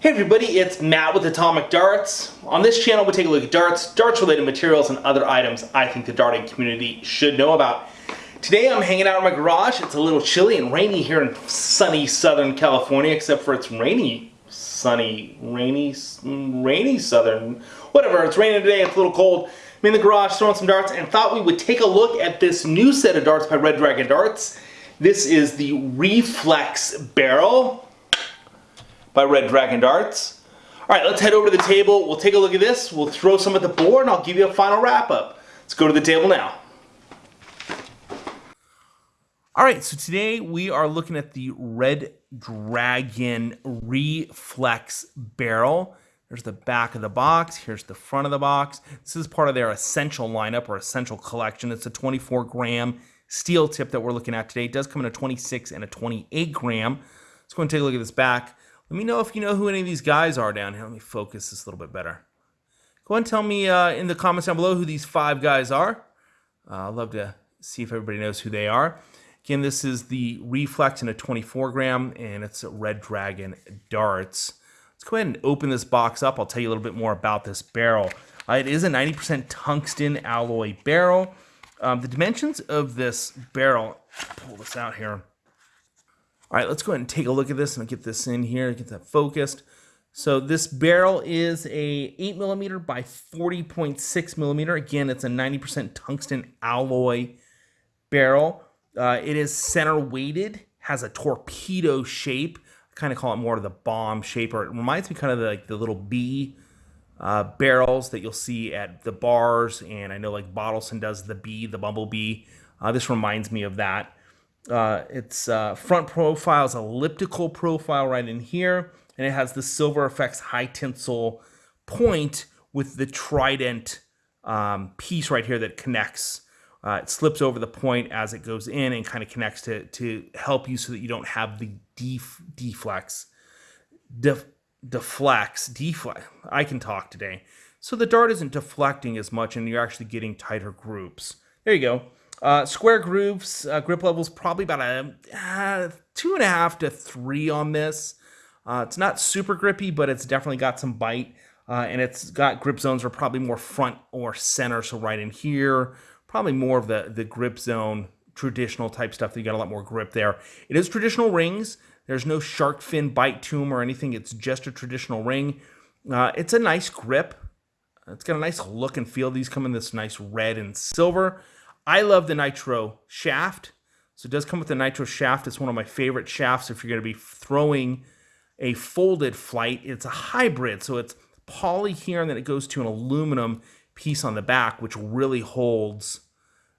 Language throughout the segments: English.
Hey everybody, it's Matt with Atomic Darts. On this channel we take a look at darts, darts related materials, and other items I think the darting community should know about. Today I'm hanging out in my garage. It's a little chilly and rainy here in sunny Southern California, except for it's rainy, sunny, rainy, rainy Southern, whatever. It's raining today, it's a little cold. I'm in the garage throwing some darts and thought we would take a look at this new set of darts by Red Dragon Darts. This is the Reflex Barrel by Red Dragon Darts. All right, let's head over to the table. We'll take a look at this. We'll throw some at the board and I'll give you a final wrap up. Let's go to the table now. All right, so today we are looking at the Red Dragon Reflex Barrel. There's the back of the box. Here's the front of the box. This is part of their essential lineup or essential collection. It's a 24 gram steel tip that we're looking at today. It does come in a 26 and a 28 gram. Let's go and take a look at this back. Let me know if you know who any of these guys are down here. Let me focus this a little bit better. Go ahead and tell me uh, in the comments down below who these five guys are. Uh, I'd love to see if everybody knows who they are. Again, this is the Reflex in a 24 gram, and it's a Red Dragon Darts. Let's go ahead and open this box up. I'll tell you a little bit more about this barrel. Uh, it is a 90% tungsten alloy barrel. Um, the dimensions of this barrel, pull this out here, all right, let's go ahead and take a look at this and get this in here, get that focused. So this barrel is a 8 millimeter by 40.6 millimeter. Again, it's a 90% tungsten alloy barrel. Uh, it is center weighted, has a torpedo shape. I kind of call it more of the bomb shape, or it reminds me kind of the, like the little B uh, barrels that you'll see at the bars. And I know like Bottelsen does the B, the bumblebee. Uh, this reminds me of that. Uh, its uh, front profile is elliptical profile right in here, and it has the Silver Effects high tensile point with the trident um, piece right here that connects. Uh, it slips over the point as it goes in and kind of connects to to help you so that you don't have the def, deflex, def, deflex, deflex. I can talk today. So the dart isn't deflecting as much, and you're actually getting tighter groups. There you go. Uh, square grooves, uh, grip levels, probably about a uh, two and a half to three on this. Uh, it's not super grippy, but it's definitely got some bite. Uh, and it's got grip zones are probably more front or center. So right in here, probably more of the, the grip zone, traditional type stuff you got a lot more grip there. It is traditional rings. There's no shark fin bite to them or anything. It's just a traditional ring. Uh, it's a nice grip. It's got a nice look and feel. These come in this nice red and silver. I love the Nitro shaft. So it does come with the Nitro shaft. It's one of my favorite shafts if you're going to be throwing a folded flight. It's a hybrid, so it's poly here, and then it goes to an aluminum piece on the back, which really holds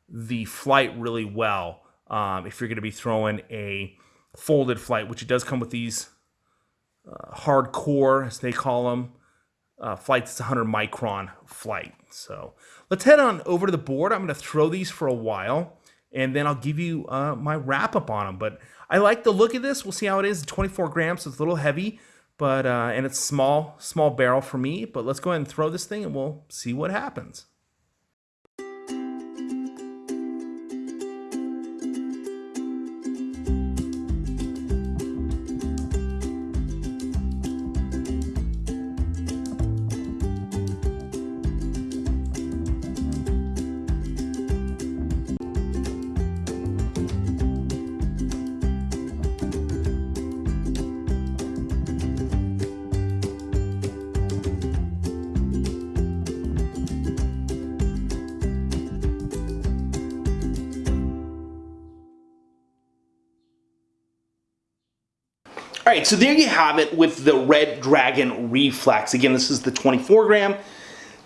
the flight really well um, if you're going to be throwing a folded flight, which it does come with these uh, hardcore, as they call them, uh, flights. It's 100 micron flight. So let's head on over to the board. I'm going to throw these for a while, and then I'll give you uh, my wrap up on them. But I like the look of this. We'll see how it is. 24 grams, so it's a little heavy, but uh, and it's small, small barrel for me. But let's go ahead and throw this thing, and we'll see what happens. All right, so there you have it with the Red Dragon Reflex. Again, this is the 24 gram.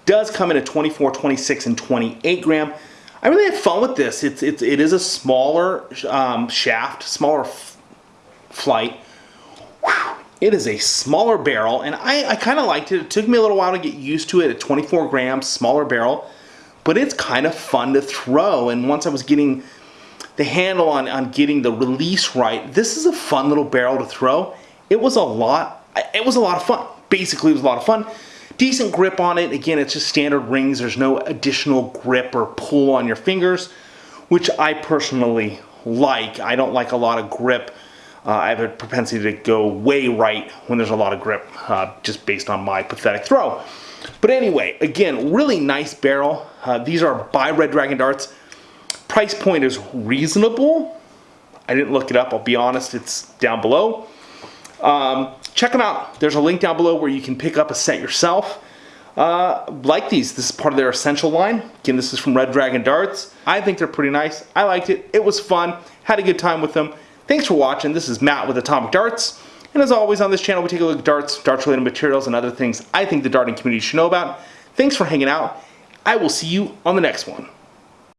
Does come in a 24, 26, and 28 gram. I really had fun with this. It's, it's it is a smaller um, shaft, smaller flight. Whew. It is a smaller barrel, and I, I kind of liked it. It took me a little while to get used to it at 24 grams, smaller barrel, but it's kind of fun to throw. And once I was getting the handle on, on getting the release right. This is a fun little barrel to throw. It was a lot, it was a lot of fun. Basically, it was a lot of fun. Decent grip on it. Again, it's just standard rings. There's no additional grip or pull on your fingers, which I personally like. I don't like a lot of grip Uh, I have a propensity to go way right when there's a lot of grip, uh, just based on my pathetic throw. But anyway, again, really nice barrel. Uh, these are by Red Dragon darts. Price point is reasonable. I didn't look it up, I'll be honest, it's down below. Um, check them out. There's a link down below where you can pick up a set yourself. Uh, like these, this is part of their essential line. Again, this is from Red Dragon Darts. I think they're pretty nice. I liked it. It was fun. Had a good time with them. Thanks for watching. This is Matt with Atomic Darts. And as always on this channel, we take a look at darts, darts related materials, and other things I think the darting community should know about. Thanks for hanging out. I will see you on the next one.